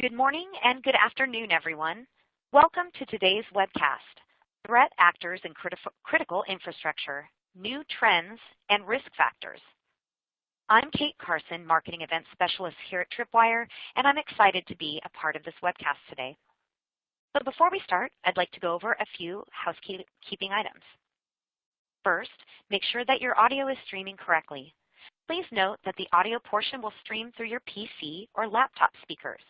Good morning and good afternoon, everyone. Welcome to today's webcast, Threat Actors in Critical Infrastructure, New Trends and Risk Factors. I'm Kate Carson, Marketing Event Specialist here at Tripwire, and I'm excited to be a part of this webcast today. But before we start, I'd like to go over a few housekeeping items. First, make sure that your audio is streaming correctly. Please note that the audio portion will stream through your PC or laptop speakers.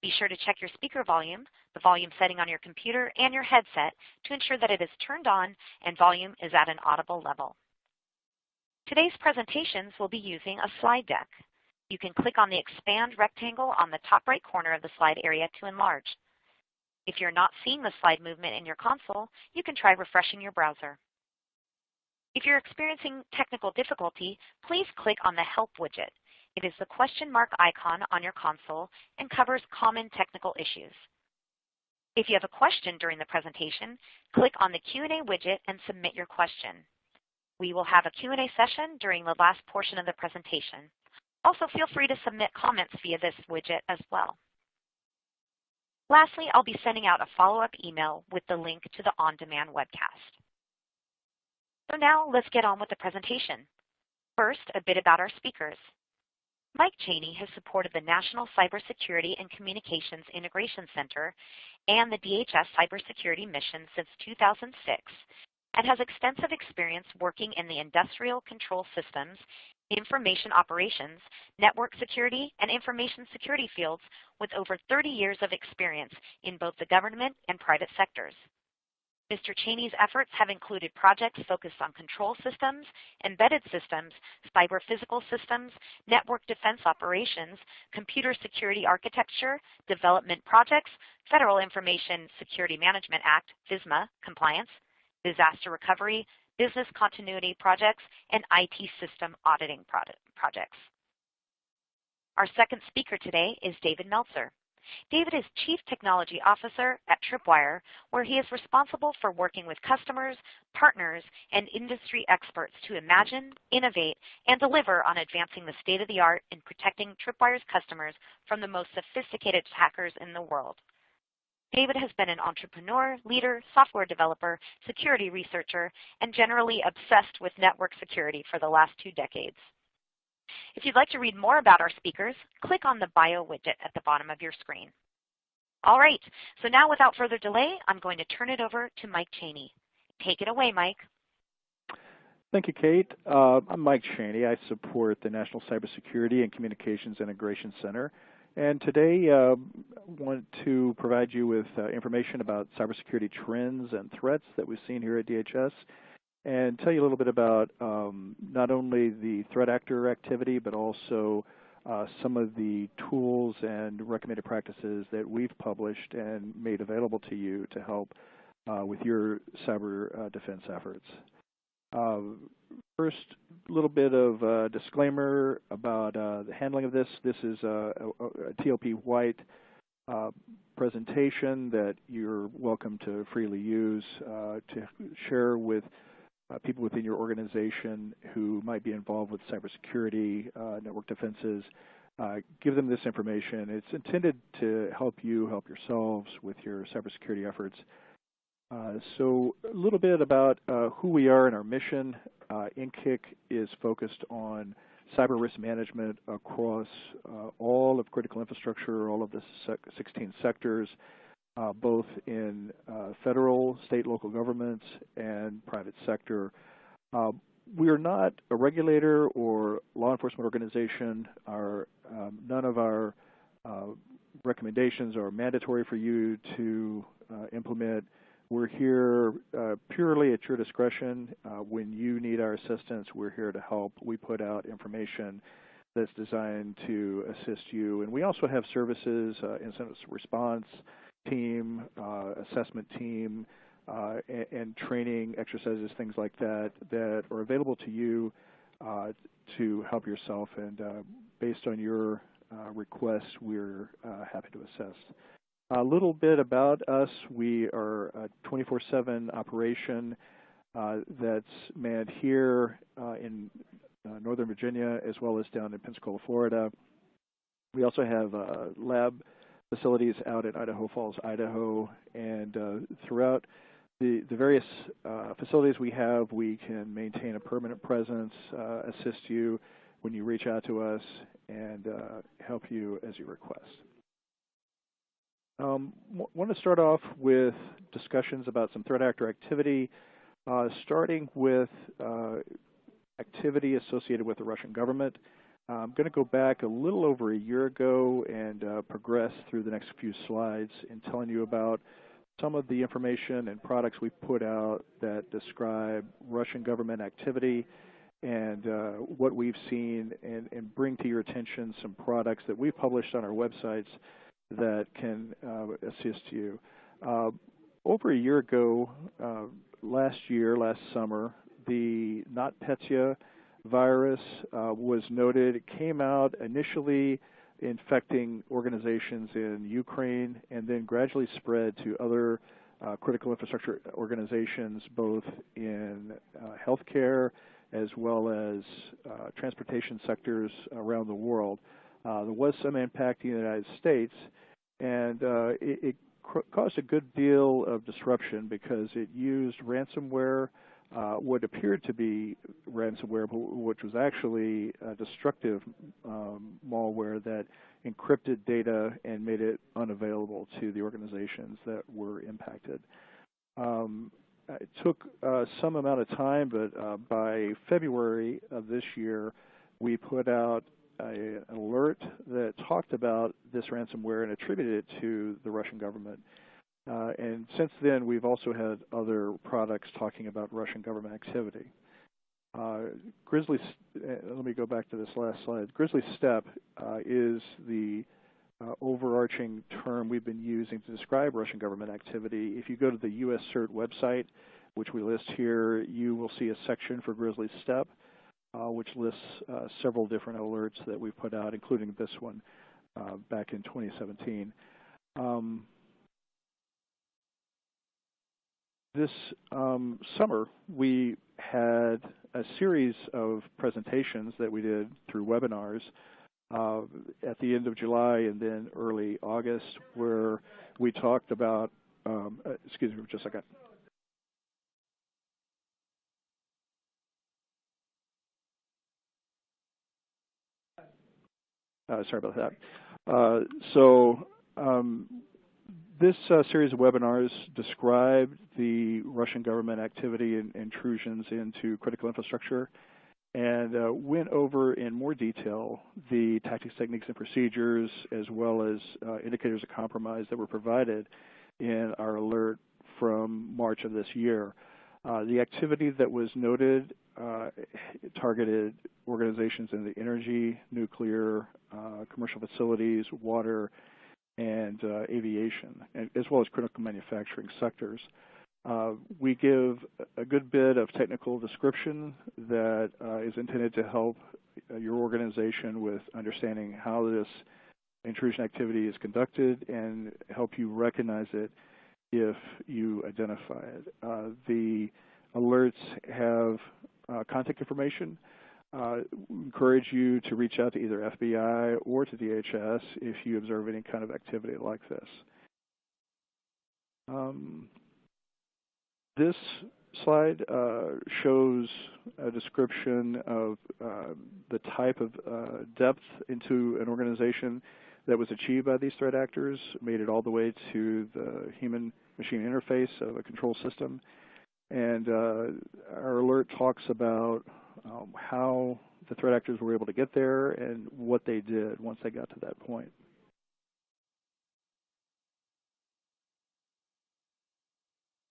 Be sure to check your speaker volume, the volume setting on your computer, and your headset to ensure that it is turned on and volume is at an audible level. Today's presentations will be using a slide deck. You can click on the expand rectangle on the top right corner of the slide area to enlarge. If you're not seeing the slide movement in your console, you can try refreshing your browser. If you're experiencing technical difficulty, please click on the Help widget. It is the question mark icon on your console and covers common technical issues. If you have a question during the presentation, click on the Q&A widget and submit your question. We will have a Q&A session during the last portion of the presentation. Also, feel free to submit comments via this widget as well. Lastly, I'll be sending out a follow-up email with the link to the on-demand webcast. So now let's get on with the presentation. First, a bit about our speakers. Mike Cheney has supported the National Cybersecurity and Communications Integration Center and the DHS cybersecurity mission since 2006 and has extensive experience working in the industrial control systems, information operations, network security, and information security fields with over 30 years of experience in both the government and private sectors. Mr. Cheney's efforts have included projects focused on control systems, embedded systems, cyber physical systems, network defense operations, computer security architecture, development projects, Federal Information Security Management Act, FISMA, compliance, disaster recovery, business continuity projects, and IT system auditing projects. Our second speaker today is David Meltzer. David is Chief Technology Officer at Tripwire, where he is responsible for working with customers, partners, and industry experts to imagine, innovate, and deliver on advancing the state-of-the-art in protecting Tripwire's customers from the most sophisticated hackers in the world. David has been an entrepreneur, leader, software developer, security researcher, and generally obsessed with network security for the last two decades. If you'd like to read more about our speakers, click on the bio widget at the bottom of your screen. All right, so now without further delay, I'm going to turn it over to Mike Cheney. Take it away, Mike. Thank you, Kate. Uh, I'm Mike Cheney. I support the National Cybersecurity and Communications Integration Center. And today, I uh, want to provide you with uh, information about cybersecurity trends and threats that we've seen here at DHS and tell you a little bit about um, not only the threat actor activity, but also uh, some of the tools and recommended practices that we've published and made available to you to help uh, with your cyber uh, defense efforts. Uh, first, a little bit of disclaimer about uh, the handling of this. This is a, a, a TLP White uh, presentation that you're welcome to freely use to share with uh, people within your organization who might be involved with cybersecurity, uh, network defenses. Uh, give them this information. It's intended to help you help yourselves with your cybersecurity efforts. Uh, so a little bit about uh, who we are and our mission. Uh, NCCIC is focused on cyber risk management across all of critical infrastructure, all of the 16 sectors uh, both in uh, federal, state, local governments, and private sector. Uh, we are not a regulator or law enforcement organization. Our, um, none of our uh, recommendations are mandatory for you to uh, implement. We're here uh, purely at your discretion. when you need our assistance, we're here to help. We put out information that's designed to assist you. And we also have services, incident response, team, uh, assessment team, uh, and, and, training exercises, things like that, that are available to you uh, to help yourself. And based on your requests, we're happy to assess. A little bit about us. We are a 24-7 operation uh, that's manned here uh, in uh, Northern Virginia as well as down in Pensacola, Florida. We also have a lab facilities out in Idaho Falls, Idaho, and uh, throughout the, the various uh, facilities we have, we can maintain a permanent presence, uh, assist you when you reach out to us, and uh, help you as you request. Um, want to start off with discussions about some threat actor activity, uh, starting with uh, activity associated with the Russian government. I'm going to go back a little over a year ago and uh, progress through the next few slides in telling you about some of the information and products we put out that describe Russian government activity and uh, what we've seen and, and, bring to your attention some products that we've published on our websites that can uh, assist you. Uh, over a year ago, uh, last year, last summer, the NotPetya virus uh, was noted. It came out initially infecting organizations in Ukraine and then gradually spread to other uh, critical infrastructure organizations both in uh, healthcare as well as uh, transportation sectors around the world. Uh, there was some impact in the United States and uh, it, it caused a good deal of disruption because it used ransomware uh, what appeared to be ransomware, which was actually a destructive um, malware that encrypted data and made it unavailable to the organizations that were impacted. Um, it took uh, some amount of time, but uh, by February of this year, we put out a, an alert that talked about this ransomware and attributed it to the Russian government. Uh, and since then, we've also had other products talking about Russian government activity. Uh, Grizzly, uh, let me go back to this last slide. Grizzly Steppe uh, is the uh, overarching term we've been using to describe Russian government activity. If you go to the US CERT website, which we list here, you will see a section for Grizzly Steppe, uh, which lists several different alerts that we've put out, including this one back in 2017. Um, this um, summer, we had a series of presentations that we did through webinars uh, at the end of July and then early August where we talked about, um, uh, excuse me just a second. Uh, sorry about that. Uh, so um, this uh, series of webinars described the Russian government activity and intrusions into critical infrastructure and uh, went over in more detail the tactics, techniques, and procedures as well as uh, indicators of compromise that were provided in our alert from March of this year. Uh, the activity that was noted uh, targeted organizations in the energy, nuclear, uh, commercial facilities, water, and uh, aviation, as well as critical manufacturing sectors. Uh, we give a good bit of technical description that uh, is intended to help uh, your organization with understanding how this intrusion activity is conducted and help you recognize it if you identify it. Uh, the alerts have uh, contact information uh, encourage you to reach out to either FBI or to DHS if you observe any kind of activity like this. Um, this slide uh, shows a description of uh, the type of uh, depth into an organization that was achieved by these threat actors, made it all the way to the human-machine interface of a control system. And uh, our alert talks about um, how the threat actors were able to get there and what they did once they got to that point.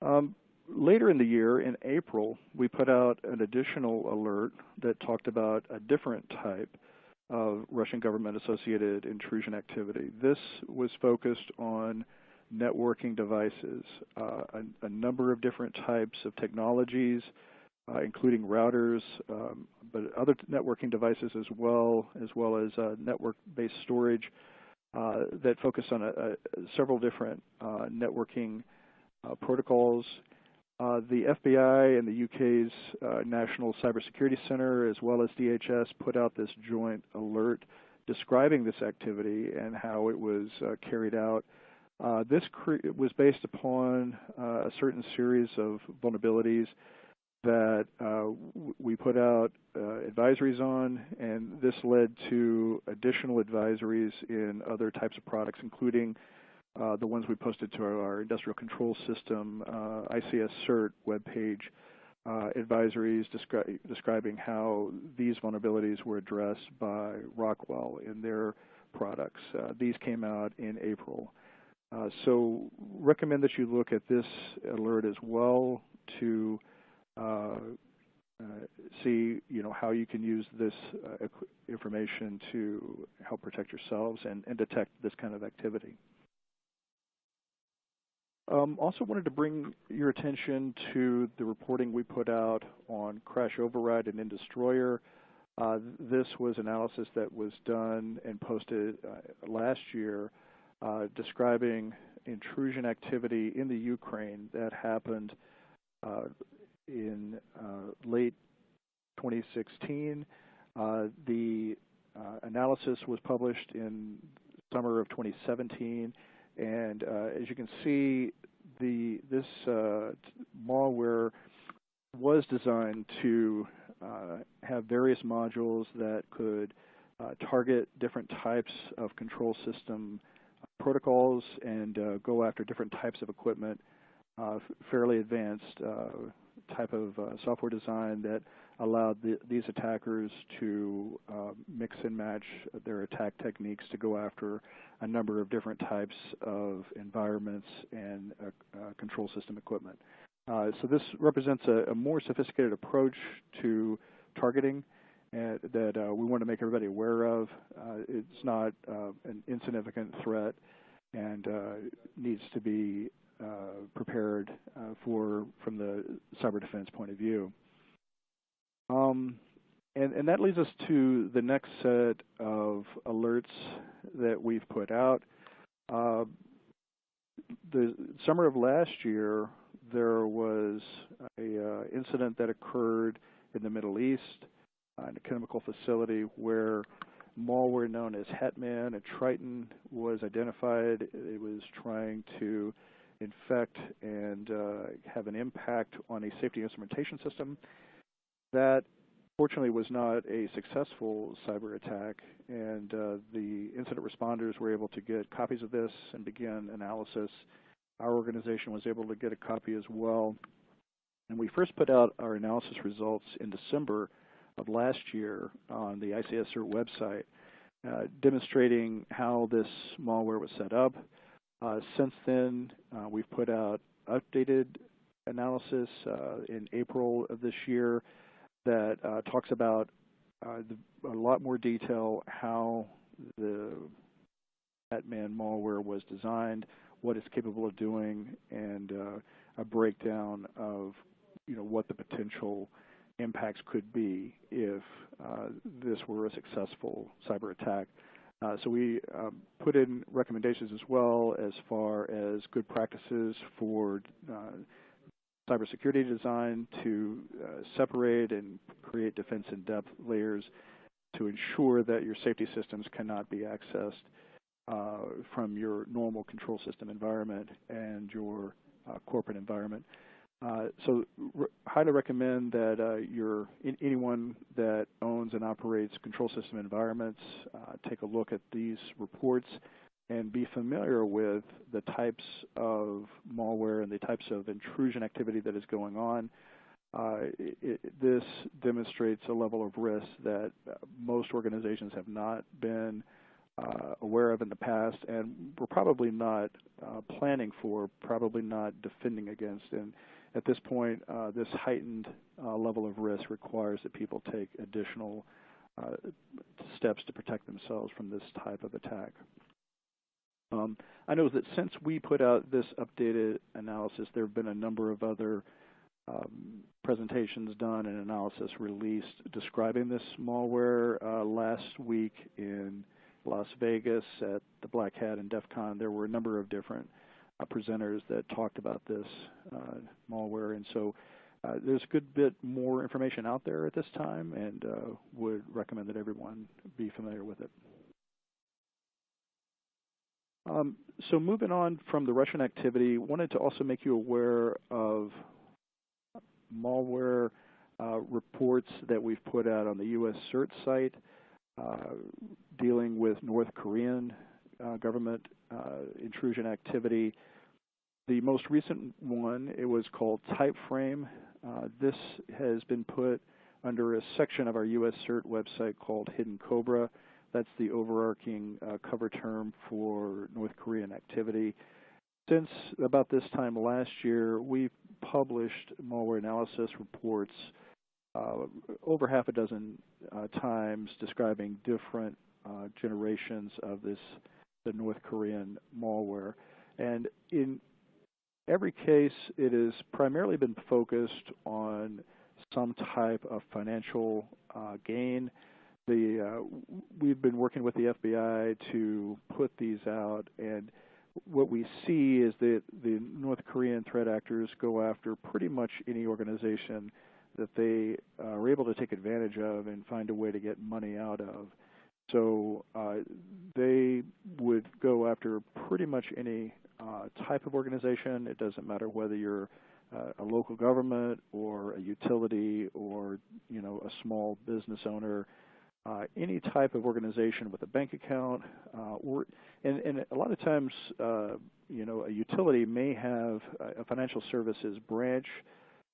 Um, later in the year, in April, we put out an additional alert that talked about a different type of Russian government-associated intrusion activity. This was focused on networking devices, uh, a, a, number of different types of technologies, uh, including routers, um, but other networking devices as well, as well as uh, network-based storage uh, that focus on a, a, several different uh, networking uh, protocols. Uh, the FBI and the UK's National Cybersecurity Center, as well as DHS, put out this joint alert describing this activity and how it was uh, carried out. Uh, this was based upon uh, a certain series of vulnerabilities that uh, we put out uh, advisories on, and this led to additional advisories in other types of products, including uh, the ones we posted to our, industrial control system ICS CERT webpage, uh, advisories descri describing how these vulnerabilities were addressed by Rockwell in their products. Uh, these came out in April. Uh, so recommend that you look at this alert as well to see you know, how you can use this uh, information to help protect yourselves and, and detect this kind of activity. Um, also wanted to bring your attention to the reporting we put out on crash override and Industroyer. Uh, this was analysis that was done and posted uh, last year uh, describing intrusion activity in the Ukraine that happened uh, in uh, late 2016. Uh, the analysis was published in summer of 2017 and uh, as you can see, the this uh, malware was designed to uh, have various modules that could uh, target different types of control system protocols and uh, go after different types of equipment, uh, fairly advanced type of software design that allowed the, these attackers to uh, mix and match their attack techniques to go after a number of different types of environments and uh, uh, control system equipment. Uh, so this represents a, a, more sophisticated approach to targeting uh, that uh, we want to make everybody aware of. it's not an insignificant threat and needs to be prepared for from the cyber defense point of view. Um, and, and, that leads us to the next set of alerts that we've put out. Uh, the summer of last year, there was a uh, incident that occurred in the Middle East uh, in a chemical facility where malware known as HatMan and Triton was identified. It was trying to infect and uh, have an impact on a safety instrumentation system that fortunately was not a successful cyber attack, and uh, the incident responders were able to get copies of this and begin analysis. Our organization was able to get a copy as well. And we first put out our analysis results in December of last year on the ICS CERT website, uh, demonstrating how this malware was set up. Uh, since then, uh, we've put out updated analysis uh, in April of this year that uh, talks about uh, the, a lot more detail how the HatMan malware was designed, what it's capable of doing, and uh, a breakdown of you know what the potential impacts could be if this were a successful cyber attack. Uh, so we um, put in recommendations as well as far as good practices for uh, cybersecurity design to uh, separate and create defense in depth layers to ensure that your safety systems cannot be accessed uh, from your normal control system environment and your uh, corporate environment. Uh, so re highly recommend that uh, your anyone that owns and operates control system environments uh, take a look at these reports and be familiar with the types of malware and the types of intrusion activity that is going on. Uh, it, this demonstrates a level of risk that most organizations have not been uh, aware of in the past and were probably not uh, planning for, probably not defending against. And at this point, uh, this heightened uh, level of risk requires that people take additional uh, steps to protect themselves from this type of attack. Um, I know that since we put out this updated analysis, there have been a number of other um, presentations done and analysis released describing this malware. Uh, last week in Las Vegas at the Black Hat and DEF CON, there were a number of different presenters that talked about this uh, malware. And so uh, there's a good bit more information out there at this time and uh, would recommend that everyone be familiar with it. Um, so moving on from the Russian activity, wanted to also make you aware of malware uh, reports that we've put out on the U.S. CERT site uh, dealing with North Korean uh, government uh, intrusion activity. The most recent one, it was called Typeframe. Uh, this has been put under a section of our U.S. CERT website called Hidden Cobra. That's the overarching uh, cover term for North Korean activity. Since about this time last year, we've published malware analysis reports uh, over half a dozen uh, times describing different uh, generations of this, the North Korean malware. And in every case, it has primarily been focused on some type of financial uh, gain the uh, we've been working with the FBI to put these out, and what we see is that the North Korean threat actors go after pretty much any organization that they uh, are able to take advantage of and find a way to get money out of. So uh, they would go after pretty much any uh, type of organization. It doesn't matter whether you're uh, a local government or a utility or you know a small business owner uh, any type of organization with a bank account, uh, or, and, and, a lot of times, uh, you know, a utility may have a financial services branch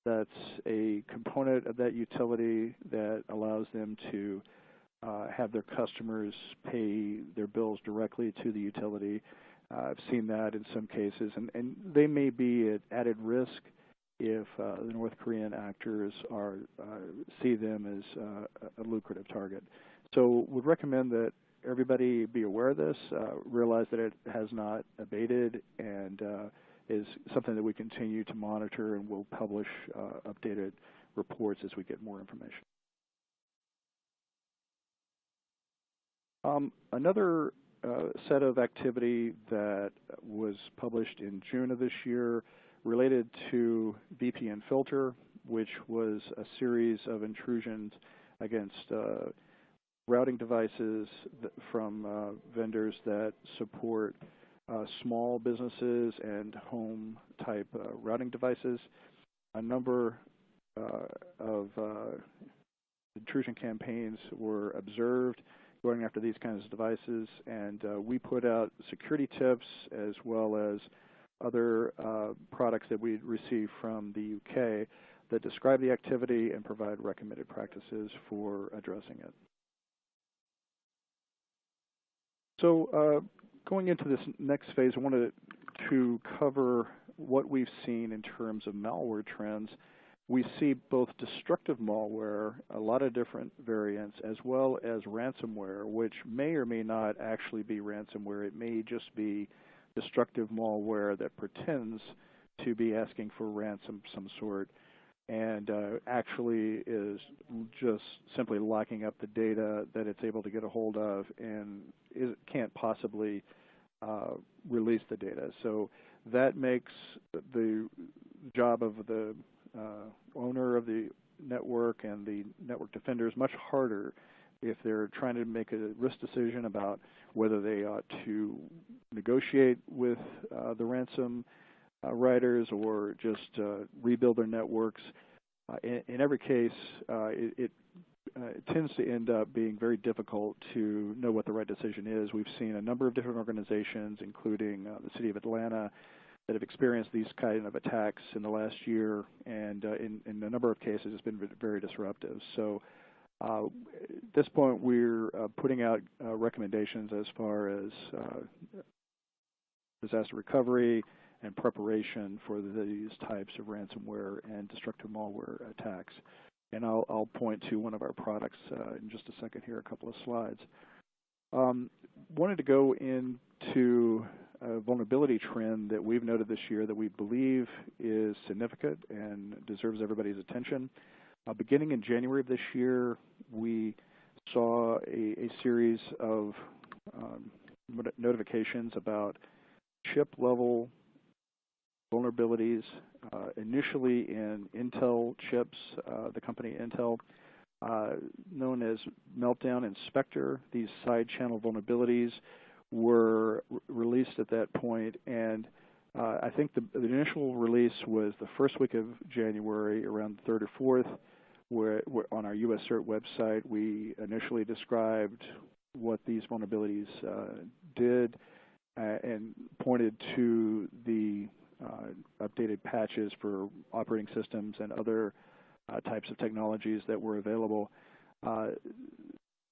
that's a component of that utility that allows them to uh, have their customers pay their bills directly to the utility. Uh, I've seen that in some cases, and, and they may be at added risk if uh, the North Korean actors are uh, see them as uh, a lucrative target. So would recommend that everybody be aware of this, uh, realize that it has not abated, and is something that we continue to monitor and will publish updated reports as we get more information. Um, another uh, set of activity that was published in June of this year related to VPN filter, which was a series of intrusions against uh, routing devices from uh, vendors that support uh, small businesses and home type uh, routing devices. A number uh, of intrusion campaigns were observed going after these kinds of devices, and uh, we put out security tips as well as other products that we receive from the UK that describe the activity and provide recommended practices for addressing it. So uh, going into this next phase, I wanted to cover what we've seen in terms of malware trends. We see both destructive malware, a lot of different variants, as well as ransomware, which may or may not actually be ransomware. It may just be destructive malware that pretends to be asking for ransom of some sort and uh, actually is just simply locking up the data that it's able to get a hold of and can't possibly uh, release the data. So that makes the job of the owner of the network and the network defenders much harder if they're trying to make a risk decision about whether they ought to negotiate with uh, the ransom uh, writers or just uh, rebuild their networks. Uh, in, in, every case, it, it, it, tends to end up being very difficult to know what the right decision is. We've seen a number of different organizations, including the City of Atlanta, that have experienced these kind of attacks in the last year, and uh, in, in, a number of cases, it's been very disruptive. So, uh, at this point, we're uh, putting out recommendations as far as disaster recovery, and preparation for these types of ransomware and destructive malware attacks. And I'll, I'll point to one of our products uh, in just a second here, a couple of slides. Um, wanted to go into a vulnerability trend that we've noted this year that we believe is significant and deserves everybody's attention. Uh, beginning in January of this year, we saw a, a series of um, notifications about chip level vulnerabilities uh, initially in Intel chips, uh, the company Intel, uh, known as Meltdown and Spectre. These side channel vulnerabilities were released at that point, and uh, I think the, the, initial release was the first week of January, around the 3rd or 4th, where, where on our US CERT website we initially described what these vulnerabilities uh, did uh, and pointed to the uh, updated patches for operating systems and other uh, types of technologies that were available.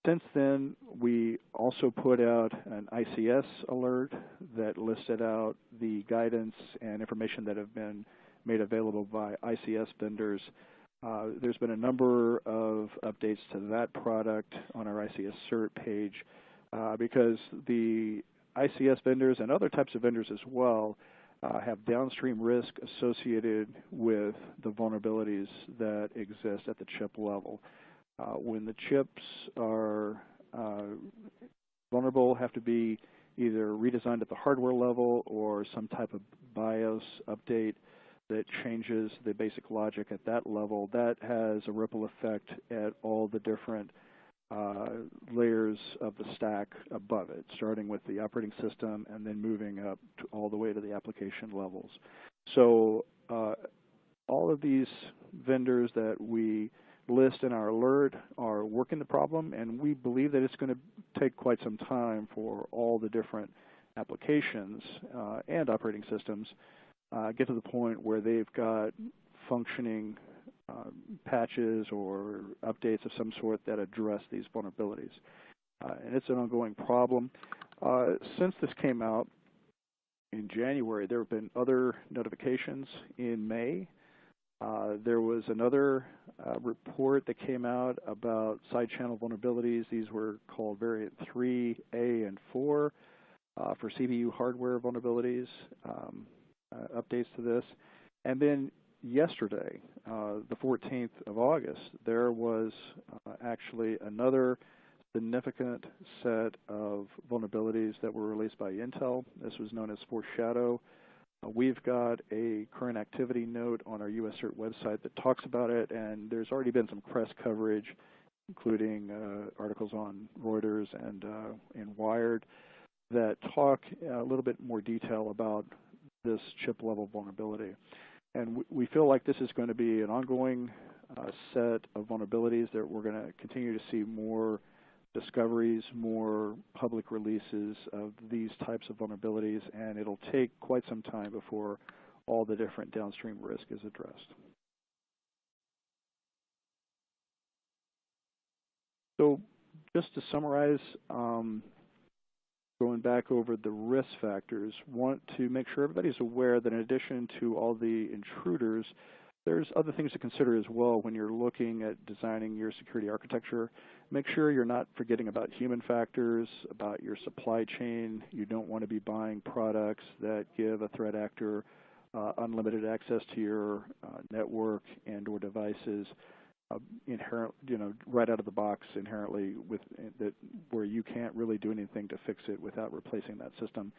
Since then, we also put out an ICS alert that listed out the guidance and information that have been made available by ICS vendors. Uh, there's been a number of updates to that product on our ICS CERT page uh, because the ICS vendors and other types of vendors as well uh, have downstream risk associated with the vulnerabilities that exist at the chip level. Uh, when the chips are uh, vulnerable, have to be either redesigned at the hardware level or some type of BIOS update that changes the basic logic at that level. That has a ripple effect at all the different uh, layers of the stack above it, starting with the operating system and then moving up all the way to the application levels. So uh, all of these vendors that we list and our alert are working the problem, and we believe that it's going to take quite some time for all the different applications uh, and operating systems uh, get to the point where they've got functioning uh, patches or updates of some sort that address these vulnerabilities. Uh, and it's an ongoing problem. Uh, since this came out in January, there have been other notifications in May uh, there was another uh, report that came out about side channel vulnerabilities. These were called variant 3A and 4 uh, for CPU hardware vulnerabilities, um, uh, updates to this. And then yesterday, uh, the 14th of August, there was actually another significant set of vulnerabilities that were released by Intel. This was known as Foreshadow we've got a current activity note on our US CERT website that talks about it, and there's already been some press coverage, including uh, articles on Reuters and, uh, and Wired, that talk a little bit more detail about this chip-level vulnerability. And we feel like this is going to be an ongoing uh, set of vulnerabilities that we're going to continue to see more discoveries, more public releases of these types of vulnerabilities, and it'll take quite some time before all the different downstream risk is addressed. So just to summarize, um, going back over the risk factors, want to make sure everybody's aware that in addition to all the intruders, there's other things to consider as well when you're looking at designing your security architecture. Make sure you're not forgetting about human factors, about your supply chain. You don't want to be buying products that give a threat actor uh, unlimited access to your uh, network and or devices uh, inherent, you know, right out of the box inherently with that where you can't really do anything to fix it without replacing that system.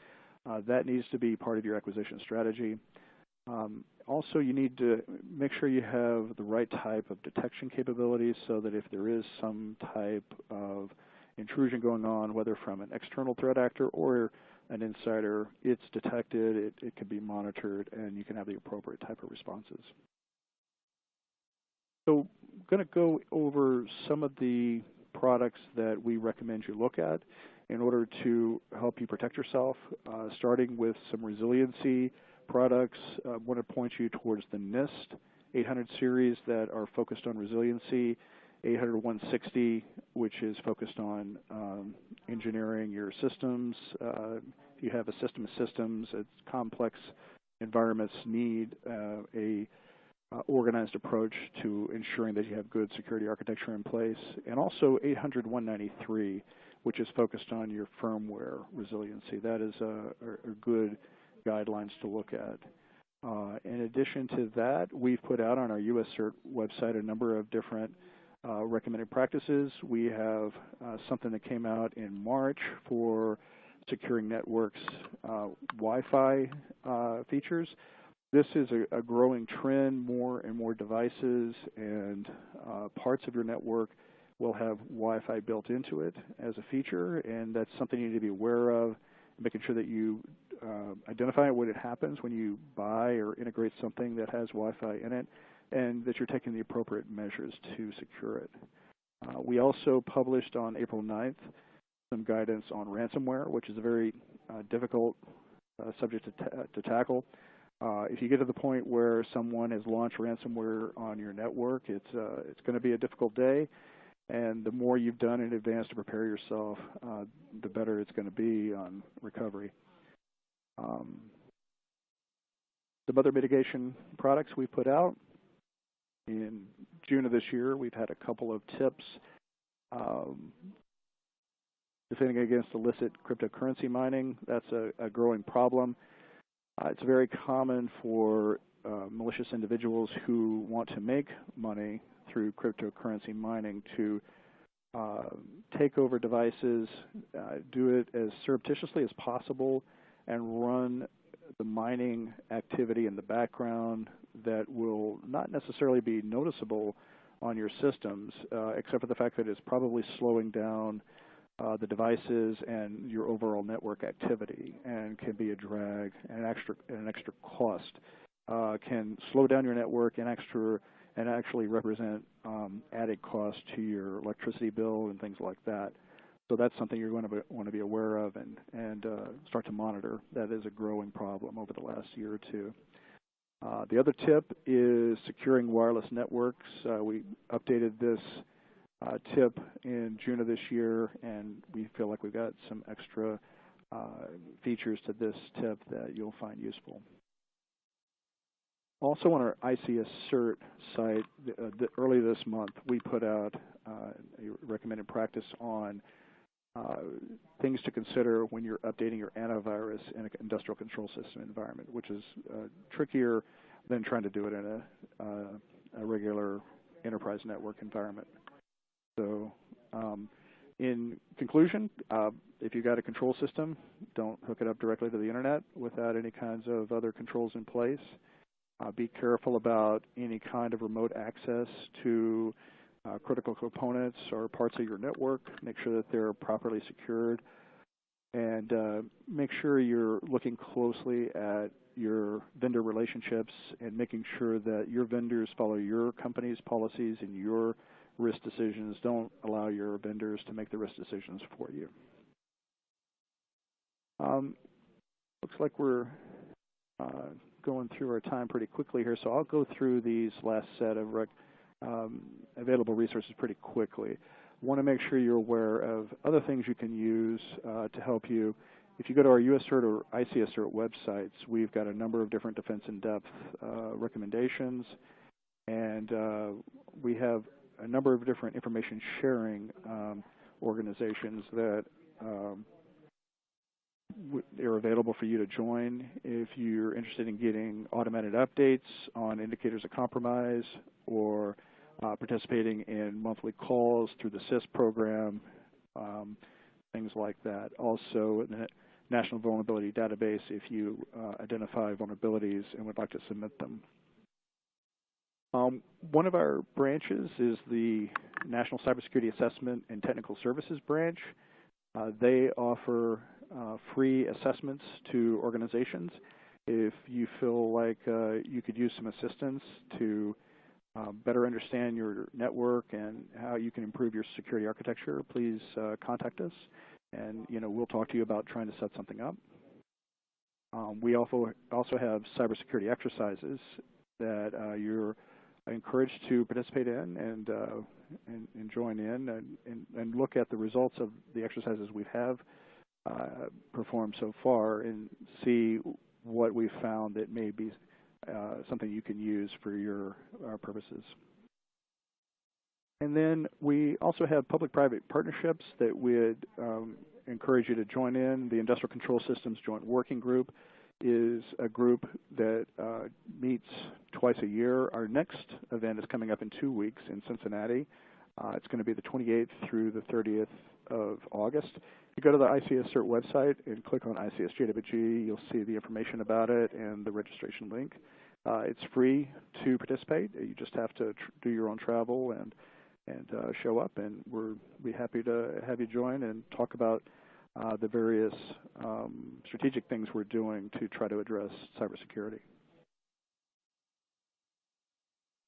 Uh, that needs to be part of your acquisition strategy. Um, also, you need to make sure you have the right type of detection capabilities so that if there is some type of intrusion going on, whether from an external threat actor or an insider, it's detected, it, it can be monitored, and you can have the appropriate type of responses. So I'm going to go over some of the products that we recommend you look at in order to help you protect yourself, uh, starting with some resiliency products. I uh, want to point you towards the NIST 800 series that are focused on resiliency, 800 160, which is focused on um, engineering your systems. Uh, if you have a system of systems, it's complex environments need uh, a uh, organized approach to ensuring that you have good security architecture in place. And also 800 193, which is focused on your firmware resiliency. That is a, a good guidelines to look at. Uh, in addition to that, we've put out on our US CERT website a number of different uh, recommended practices. We have uh, something that came out in March for securing networks uh, Wi-Fi uh, features. This is a, a, growing trend. More and more devices and uh, parts of your network will have Wi-Fi built into it as a feature, and that's something you need to be aware of, making sure that you uh, identify when it happens when you buy or integrate something that has Wi-Fi in it, and that you're taking the appropriate measures to secure it. Uh, we also published on April 9th some guidance on ransomware, which is a very uh, difficult uh, subject to, to tackle. Uh, if you get to the point where someone has launched ransomware on your network, it's, uh, it's going to be a difficult day. And the more you've done in advance to prepare yourself, the better it's going to be on recovery. Um, some other mitigation products we put out. In June of this year, we've had a couple of tips um, defending against illicit cryptocurrency mining. That's a, a growing problem. Uh, it's very common for uh, malicious individuals who want to make money through cryptocurrency mining to uh, take over devices, uh, do it as surreptitiously as possible, and run the mining activity in the background that will not necessarily be noticeable on your systems, uh, except for the fact that it's probably slowing down uh, the devices and your overall network activity and can be a drag and an extra, an extra cost. Uh, can slow down your network and extra and actually represent um, added cost to your electricity bill and things like that. So that's something you're going to be, want to be aware of and, and uh, start to monitor. That is a growing problem over the last year or two. Uh, the other tip is securing wireless networks. Uh, we updated this uh, tip in June of this year, and we feel like we've got some extra uh, features to this tip that you'll find useful. Also on our ICS CERT site, uh, the, early this month, we put out a recommended practice on uh, things to consider when you're updating your antivirus in an industrial control system environment, which is uh, trickier than trying to do it in a, a regular enterprise network environment. So um, in conclusion, uh, if you've got a control system, don't hook it up directly to the internet without any kinds of other controls in place. Uh, be careful about any kind of remote access to uh, critical components or parts of your network. Make sure that they're properly secured. And uh, make sure you're looking closely at your vendor relationships and making sure that your vendors follow your company's policies and your risk decisions. Don't allow your vendors to make the risk decisions for you. Um, looks like we're uh, going through our time pretty quickly here, so I'll go through these last set of um, available resources pretty quickly. want to make sure you're aware of other things you can use uh, to help you. If you go to our USCERT or ICSCERT websites, we've got a number of different defense in-depth uh, recommendations, and uh, we have a number of different information sharing um, organizations that um, are available for you to join if you're interested in getting automated updates on indicators of compromise or uh, participating in monthly calls through the CIS program, um, things like that. Also, the National Vulnerability Database if you uh, identify vulnerabilities and would like to submit them. Um, one of our branches is the National Cybersecurity Assessment and Technical Services branch. Uh, they offer uh, free assessments to organizations. If you feel like uh, you could use some assistance to uh, better understand your network and how you can improve your security architecture, please uh, contact us, and you know we'll talk to you about trying to set something up. Um, we also also have cybersecurity exercises that uh, you're encouraged to participate in and, uh, and, and, join in and, and, and, look at the results of the exercises we have uh, performed so far and see what we've found that may be something you can use for your uh, purposes. And then we also have public-private partnerships that we'd um, encourage you to join in. The Industrial Control Systems Joint Working Group is a group that uh, meets twice a year. Our next event is coming up in two weeks in Cincinnati. Uh, it's going to be the 28th through the 30th of August. You go to the ICS CERT website and click on ICSJWG, you'll see the information about it and the registration link. Uh, it's free to participate. You just have to do your own travel and and uh, show up, and we're be happy to have you join and talk about uh, the various um, strategic things we're doing to try to address cybersecurity.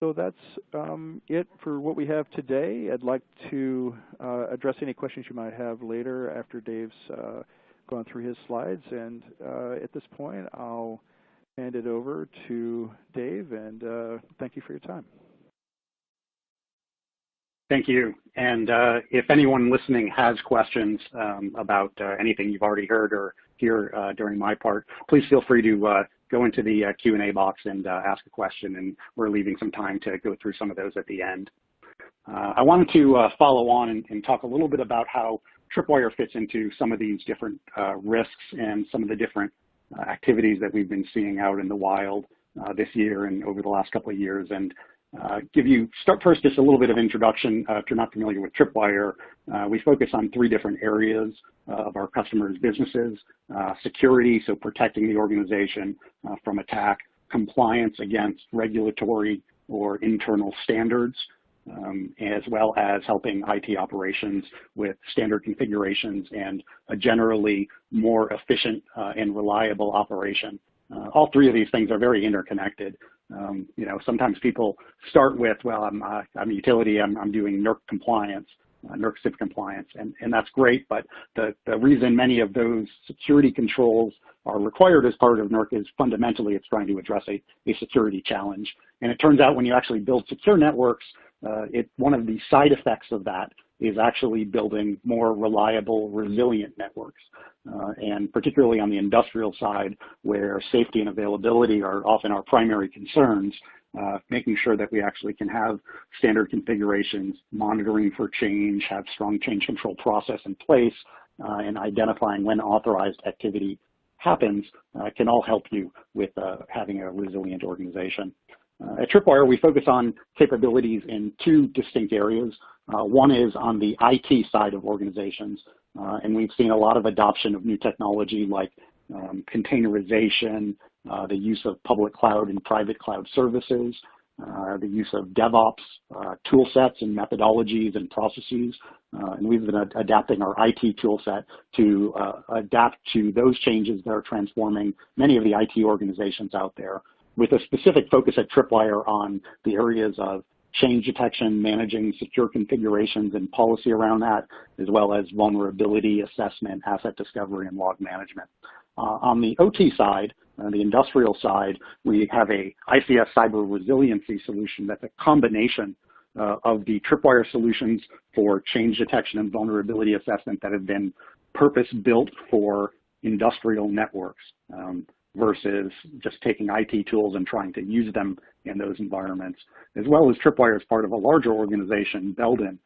So that's um, it for what we have today. I'd like to uh, address any questions you might have later after Dave's uh, gone through his slides. And uh, at this point, I'll hand it over to Dave, and uh, thank you for your time. Thank you. And uh, if anyone listening has questions um, about uh, anything you've already heard or hear during my part, please feel free to go into the uh, Q&A box and uh, ask a question, and we're leaving some time to go through some of those at the end. Uh, I wanted to uh, follow on and, and, talk a little bit about how Tripwire fits into some of these different uh, risks and some of the different activities that we've been seeing out in the wild this year and over the last couple of years. And uh, give you, start first just a little bit of introduction. Uh, if you're not familiar with Tripwire, uh, we focus on three different areas uh, of our customers' businesses. Uh, security, so protecting the organization uh, from attack. Compliance against regulatory or internal standards, um, as well as helping IT operations with standard configurations and a generally more efficient and reliable operation. all three of these things are very interconnected. Um, you know, sometimes people start with, well, I'm, uh, I'm a utility, I'm, I'm doing NERC compliance, uh, NERC CIP compliance, and, and that's great, but the, the reason many of those security controls are required as part of NERC is fundamentally it's trying to address a, a security challenge. And it turns out when you actually build secure networks, uh, it, one of the side effects of that is actually building more reliable, resilient networks. Uh, and particularly on the industrial side, where safety and availability are often our primary concerns, uh, making sure that we actually can have standard configurations, monitoring for change, have strong change control process in place, uh, and identifying when authorized activity happens uh, can all help you with uh, having a resilient organization. Uh, at Tripwire, we focus on capabilities in two distinct areas. Uh, one is on the IT side of organizations, uh, and we've seen a lot of adoption of new technology like um, containerization, uh, the use of public cloud and private cloud services, uh, the use of DevOps uh, tool sets and methodologies and processes. and we've been ad adapting our IT tool set to adapt to those changes that are transforming many of the IT organizations out there with a specific focus at Tripwire on the areas of change detection, managing secure configurations and policy around that, as well as vulnerability assessment, asset discovery, and log management. Uh, on the OT side, uh, the industrial side, we have a ICS cyber resiliency solution that's a combination uh, of the Tripwire solutions for change detection and vulnerability assessment that have been purpose-built for industrial networks. Um, versus just taking IT tools and trying to use them in those environments, as well as Tripwire is part of a larger organization, Belden,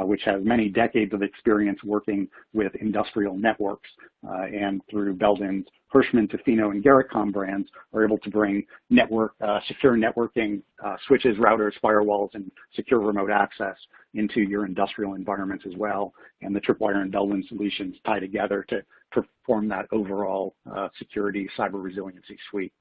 which has many decades of experience working with industrial networks. Uh, and through Belden's Hirschmann, Tofino, and Garrettcom brands are able to bring network, uh, secure networking, uh, switches, routers, firewalls, and secure remote access into your industrial environments as well. And the Tripwire and Belden solutions tie together to perform that overall uh, security cyber resiliency suite.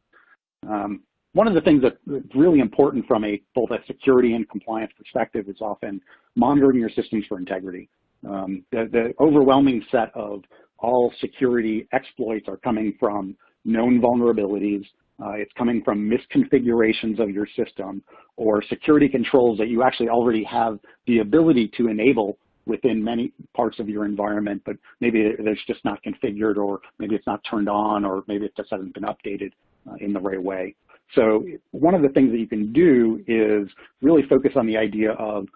Um, one of the things that's really important from a both a security and compliance perspective is often monitoring your systems for integrity. Um, the, the, overwhelming set of all security exploits are coming from known vulnerabilities. Uh, it's coming from misconfigurations of your system or security controls that you actually already have the ability to enable within many parts of your environment, but maybe it's just not configured or maybe it's not turned on or maybe it just hasn't been updated uh, in the right way. So one of the things that you can do is really focus on the idea of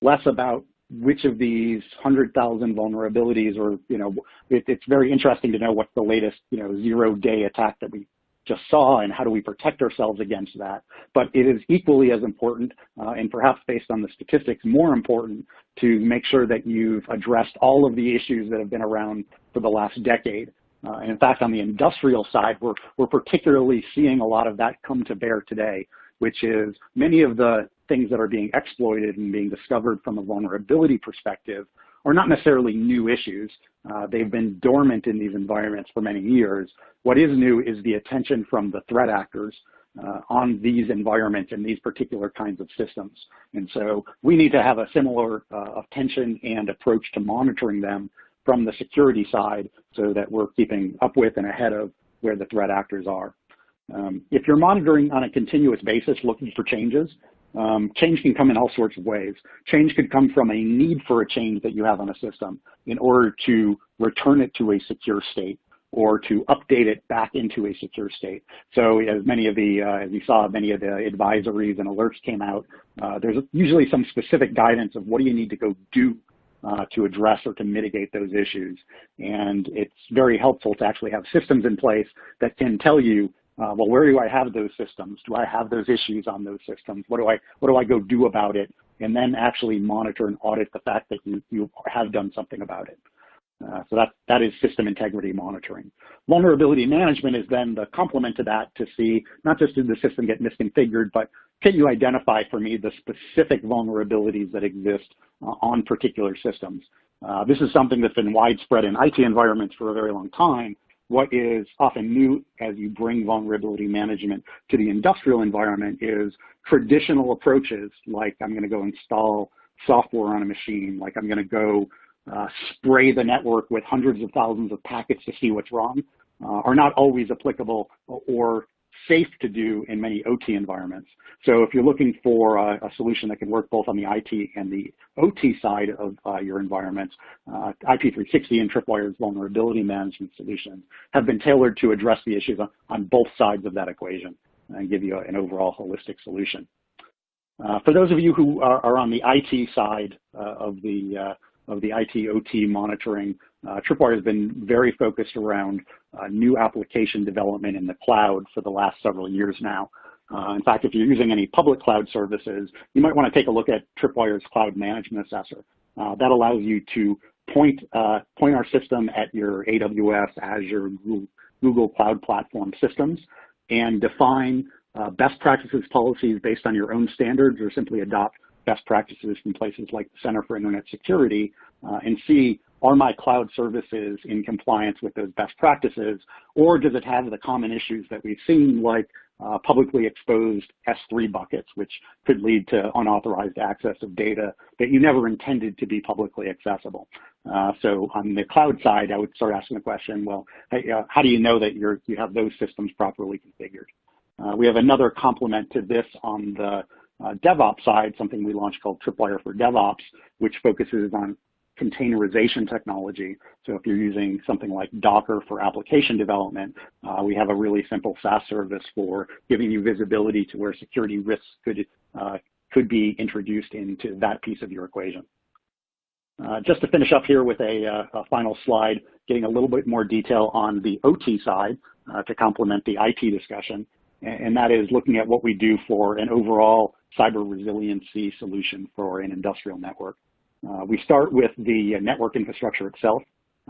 less about which of these 100,000 vulnerabilities or, you know, it, it's very interesting to know what's the latest, you know, zero day attack that we just saw and how do we protect ourselves against that. But it is equally as important uh, and perhaps based on the statistics more important to make sure that you've addressed all of the issues that have been around for the last decade. Uh, in fact, on the industrial side, we're, we're particularly seeing a lot of that come to bear today, which is many of the things that are being exploited and being discovered from a vulnerability perspective are not necessarily new issues. Uh, they've been dormant in these environments for many years. What is new is the attention from the threat actors uh, on these environments and these particular kinds of systems. And so we need to have a similar uh, attention and approach to monitoring them from the security side so that we're keeping up with and ahead of where the threat actors are. Um, if you're monitoring on a continuous basis looking for changes, um, change can come in all sorts of ways. Change could come from a need for a change that you have on a system in order to return it to a secure state or to update it back into a secure state. So as many of the, uh, as you saw, many of the advisories and alerts came out, uh, there's usually some specific guidance of what do you need to go do uh, to address or to mitigate those issues. And it's very helpful to actually have systems in place that can tell you, uh, well, where do I have those systems? Do I have those issues on those systems? What do I, what do I go do about it? And then actually monitor and audit the fact that you, you have done something about it. Uh, so that, that is system integrity monitoring. Vulnerability management is then the complement to that to see not just did the system get misconfigured, but can you identify for me the specific vulnerabilities that exist uh, on particular systems? Uh, this is something that's been widespread in IT environments for a very long time. What is often new as you bring vulnerability management to the industrial environment is traditional approaches like I'm going to go install software on a machine, like I'm going to go uh, spray the network with hundreds of thousands of packets to see what's wrong uh, are not always applicable or safe to do in many OT environments. So if you're looking for a, a solution that can work both on the IT and the OT side of uh, your environments, uh, IP360 and Tripwire's vulnerability management solutions have been tailored to address the issues on, on both sides of that equation and give you an overall holistic solution. Uh, for those of you who are, are on the IT side uh, of the uh, of the IT OT monitoring, uh, Tripwire has been very focused around uh, new application development in the cloud for the last several years now. Uh, in fact, if you're using any public cloud services, you might want to take a look at Tripwire's Cloud Management Assessor. Uh, that allows you to point, uh, point our system at your AWS, Azure, Google, Google Cloud Platform systems and define uh, best practices policies based on your own standards or simply adopt best practices from places like the Center for Internet Security uh, and see are my cloud services in compliance with those best practices or does it have the common issues that we've seen like uh, publicly exposed S3 buckets which could lead to unauthorized access of data that you never intended to be publicly accessible. Uh, so on the cloud side, I would start asking the question, well, hey, uh, how do you know that you have those systems properly configured? Uh, we have another complement to this on the uh, DevOps side, something we launched called Tripwire for DevOps, which focuses on containerization technology. So if you're using something like Docker for application development, uh, we have a really simple SaaS service for giving you visibility to where security risks could, uh, could be introduced into that piece of your equation. Uh, just to finish up here with a, uh, a, final slide, getting a little bit more detail on the OT side uh, to complement the IT discussion, and, and that is looking at what we do for an overall cyber resiliency solution for an industrial network. Uh, we start with the network infrastructure itself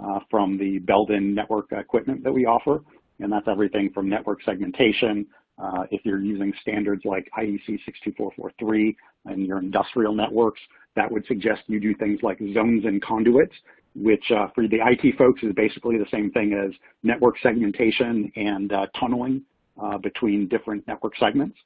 uh, from the Belden network equipment that we offer, and that's everything from network segmentation. Uh, if you're using standards like IEC 62443 in your industrial networks, that would suggest you do things like zones and conduits, which uh, for the IT folks is basically the same thing as network segmentation and uh, tunneling uh, between different network segments.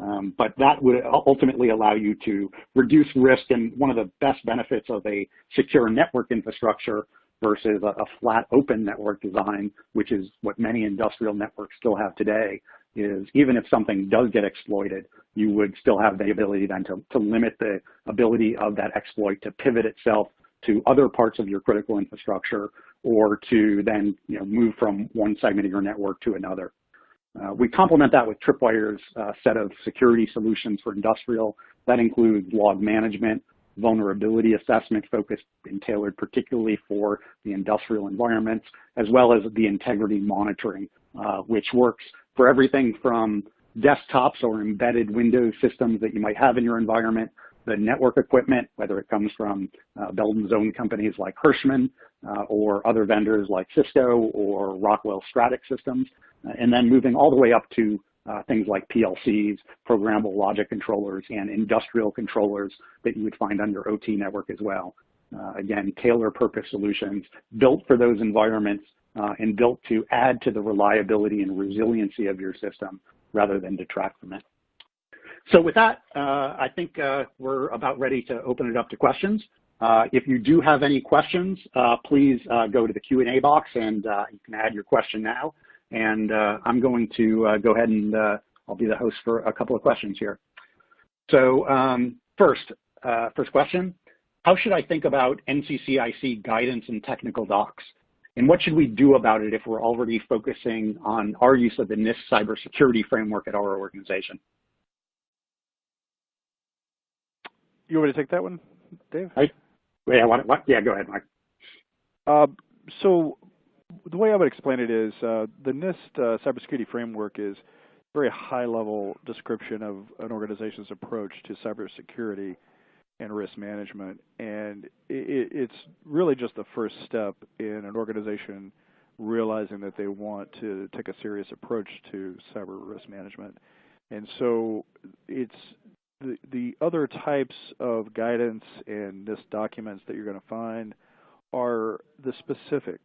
Um, but that would ultimately allow you to reduce risk. And one of the best benefits of a secure network infrastructure versus a, a, flat open network design, which is what many industrial networks still have today, is even if something does get exploited, you would still have the ability then to, to limit the ability of that exploit to pivot itself to other parts of your critical infrastructure or to then you know, move from one segment of your network to another. Uh, we complement that with Tripwire's uh, set of security solutions for industrial. That includes log management, vulnerability assessment focused and tailored particularly for the industrial environments, as well as the integrity monitoring, uh, which works for everything from desktops or embedded Windows systems that you might have in your environment, the network equipment, whether it comes from uh, Belden's own companies like Hirschmann uh, or other vendors like Cisco or Rockwell Stratix systems, and then moving all the way up to uh, things like PLCs, programmable logic controllers, and industrial controllers that you would find under OT network as well. Uh, again, tailor purpose solutions built for those environments uh, and built to add to the reliability and resiliency of your system rather than detract from it. So with that, uh, I think uh, we're about ready to open it up to questions. Uh, if you do have any questions, uh, please uh, go to the Q&A box and uh, you can add your question now. And I'm going to go ahead and I'll be the host for a couple of questions here. So um, first, first question, how should I think about NCCIC guidance and technical docs? And what should we do about it if we're already focusing on our use of the NIST cybersecurity framework at our organization? You want me to take that one, Dave? I, yeah, what, what? yeah, go ahead, Mike. Uh, so the way I would explain it is uh, the NIST uh, cybersecurity framework is a very high-level description of an organization's approach to cybersecurity and risk management. And it, it's really just the first step in an organization realizing that they want to take a serious approach to cyber risk management. And so it's the, the other types of guidance and NIST documents that you're going to find are the specific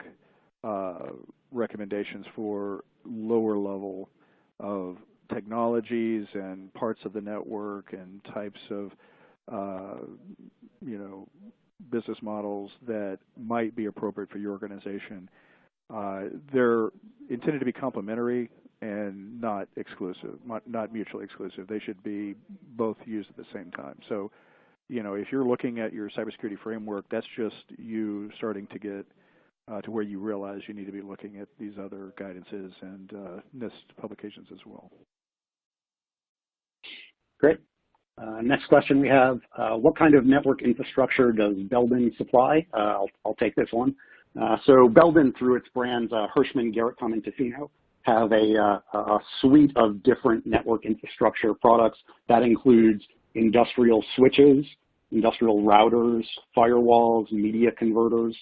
uh, recommendations for lower level of technologies and parts of the network and types of uh, you know business models that might be appropriate for your organization. Uh, they're intended to be complementary and not exclusive, not mutually exclusive. They should be both used at the same time. So, you know, if you're looking at your cybersecurity framework, that's just you starting to get uh, to where you realize you need to be looking at these other guidances and uh, NIST publications as well. Great. Uh, next question we have, uh, what kind of network infrastructure does Belden supply? Uh, I'll, I'll, take this one. Uh, so Belden, through its brands Hirschmann, Garrett, and Tofino, have a, uh, a suite of different network infrastructure products that includes industrial switches, industrial routers, firewalls, media converters.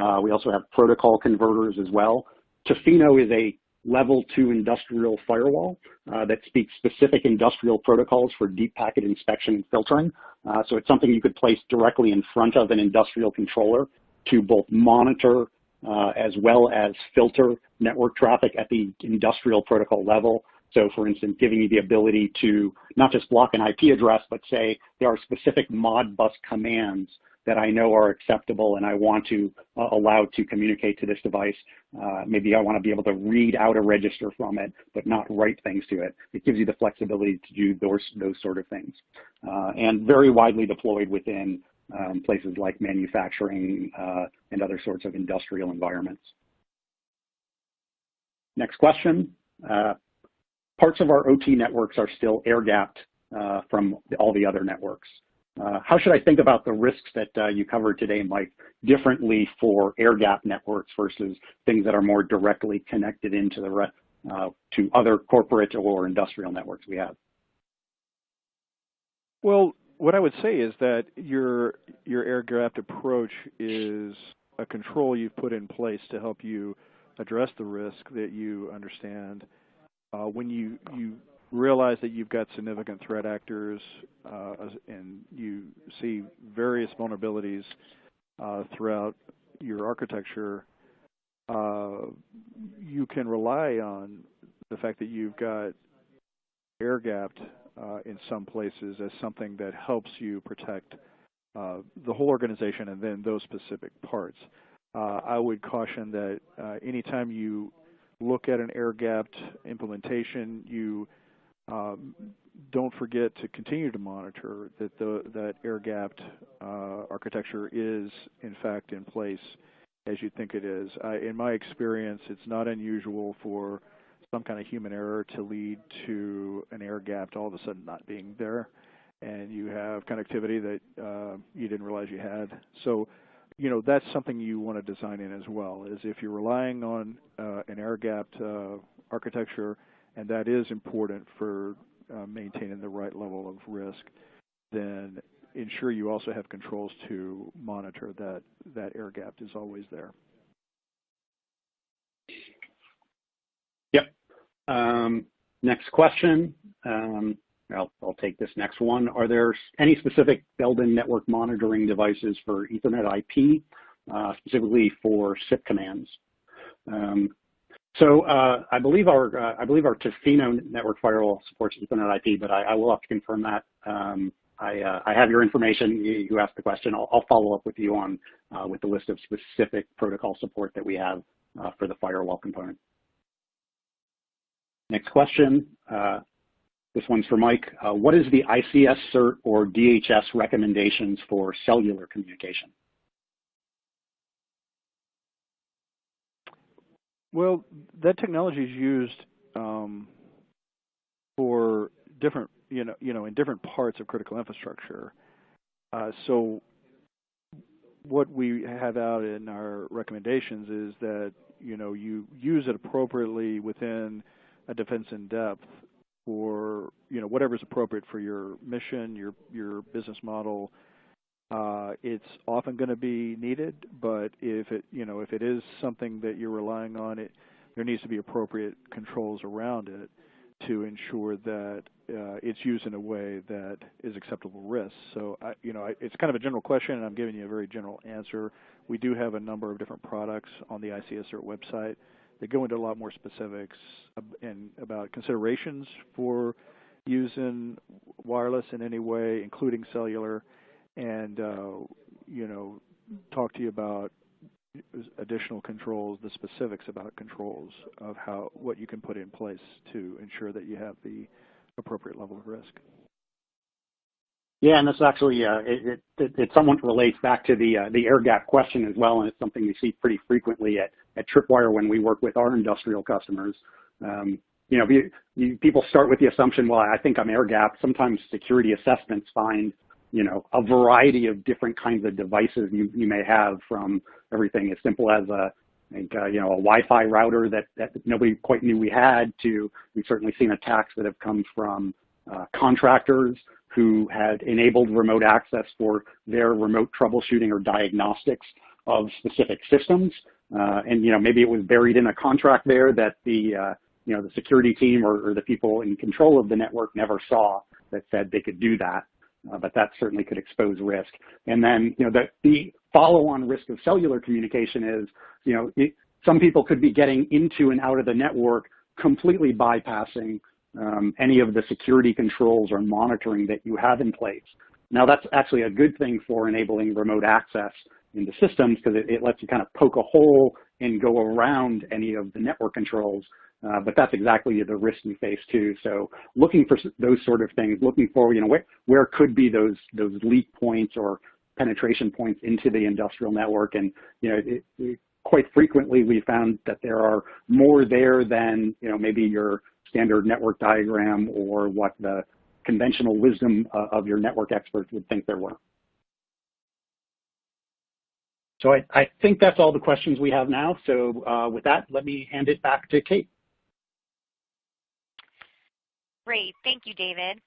Uh, we also have protocol converters as well. Tofino is a level two industrial firewall uh, that speaks specific industrial protocols for deep packet inspection and filtering. Uh, so it's something you could place directly in front of an industrial controller to both monitor uh, as well as filter network traffic at the industrial protocol level. So for instance, giving you the ability to not just block an IP address, but say there are specific Modbus commands that I know are acceptable and I want to uh, allow to communicate to this device. Uh, maybe I want to be able to read out a register from it, but not write things to it. It gives you the flexibility to do those, those sort of things. Uh, and very widely deployed within um, places like manufacturing uh, and other sorts of industrial environments. Next question. Uh, parts of our OT networks are still air-gapped uh, from all the other networks. Uh, how should I think about the risks that uh, you covered today, Mike, differently for air-gapped networks versus things that are more directly connected into the uh, to other corporate or industrial networks we have? Well, what I would say is that your your air-gapped approach is a control you've put in place to help you address the risk that you understand. Uh, when you you realize that you've got significant threat actors uh, and you see various vulnerabilities uh, throughout your architecture, uh, you can rely on the fact that you've got air-gapped uh, in some places as something that helps you protect uh, the whole organization and then those specific parts. Uh, I would caution that uh, anytime you look at an air-gapped implementation, you um, don't forget to continue to monitor that the, that air-gapped uh, architecture is in fact in place as you think it is. I, in my experience, it's not unusual for some kind of human error to lead to an air gap to all of a sudden not being there, and you have connectivity that uh, you didn't realize you had. So, you know, that's something you want to design in as well. Is if you're relying on uh, an air-gapped uh, architecture, and that is important for uh, maintaining the right level of risk, then ensure you also have controls to monitor that that air gap is always there. Um, next question. Um, I'll, I'll, take this next one. Are there any specific built-in network monitoring devices for Ethernet IP, uh, specifically for CIP commands? Um, So uh, I believe our uh, I believe our Tofino network firewall supports Ethernet IP, but I, I will have to confirm that. Um, I, uh, I, have your information. You, you asked the question. I'll, I'll, follow up with you on uh, with the list of specific protocol support that we have uh, for the firewall component. Next question. Uh, this one's for Mike. what is the ICS CERT or DHS recommendations for cellular communication? Well, that technology is used um, for different, you know, you know, in different parts of critical infrastructure. Uh, so, what we have out in our recommendations is that you know you use it appropriately within a defense in depth for you know whatever is appropriate for your mission, your your business model, uh, it's often going to be needed, but if it, you know, if it is something that you're relying on, it there needs to be appropriate controls around it to ensure that uh, it's used in a way that is acceptable risk. So, I, you know, I, it's kind of a general question, and I'm giving you a very general answer. We do have a number of different products on the ICS-CERT website that go into a lot more specifics and about considerations for using wireless in any way, including cellular and uh, you know talk to you about additional controls, the specifics about controls of how what you can put in place to ensure that you have the appropriate level of risk. Yeah, and this actually uh, it, it, it, somewhat relates back to the uh, the air gap question as well, and it's something we see pretty frequently at at Tripwire when we work with our industrial customers. Um, you know, you, you, people start with the assumption, well, I think I'm air gap. Sometimes security assessments find you know, a variety of different kinds of devices you, you may have from everything as simple as a, think, uh, you know, a Wi-Fi router that, that nobody quite knew we had to, we've certainly seen attacks that have come from uh, contractors who had enabled remote access for their remote troubleshooting or diagnostics of specific systems. Uh, and, you know, maybe it was buried in a contract there that the, uh, you know, the security team or, or the people in control of the network never saw that said they could do that uh, but that certainly could expose risk. And then, you know, the, the follow-on risk of cellular communication is, you know, it, some people could be getting into and out of the network completely bypassing um, any of the security controls or monitoring that you have in place. Now that's actually a good thing for enabling remote access into systems because it, it, lets you kind of poke a hole and go around any of the network controls uh, but that's exactly the risk we face too. So looking for those sort of things, looking for, you know, where, where could be those, those leak points or penetration points into the industrial network. And, you know, it, it, quite frequently we found that there are more there than, you know, maybe your standard network diagram or what the conventional wisdom uh, of your network experts would think there were. So I, I, think that's all the questions we have now. So uh, with that, let me hand it back to Kate. Great. Thank you, David.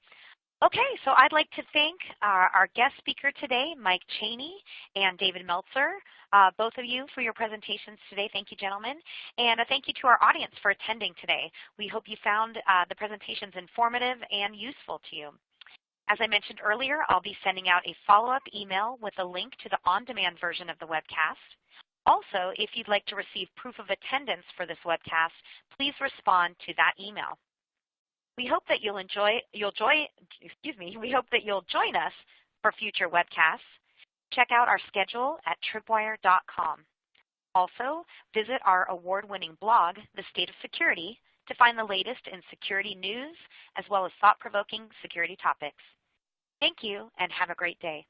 Okay, so I'd like to thank our, our guest speaker today, Mike Cheney and David Meltzer, uh, both of you for your presentations today. Thank you, gentlemen. And a thank you to our audience for attending today. We hope you found uh, the presentations informative and useful to you. As I mentioned earlier, I'll be sending out a follow-up email with a link to the on-demand version of the webcast. Also, if you'd like to receive proof of attendance for this webcast, please respond to that email. We hope that you'll enjoy, you'll join, excuse me, we hope that you'll join us for future webcasts. Check out our schedule at tripwire.com. Also, visit our award-winning blog, The State of Security, to find the latest in security news as well as thought-provoking security topics. Thank you and have a great day.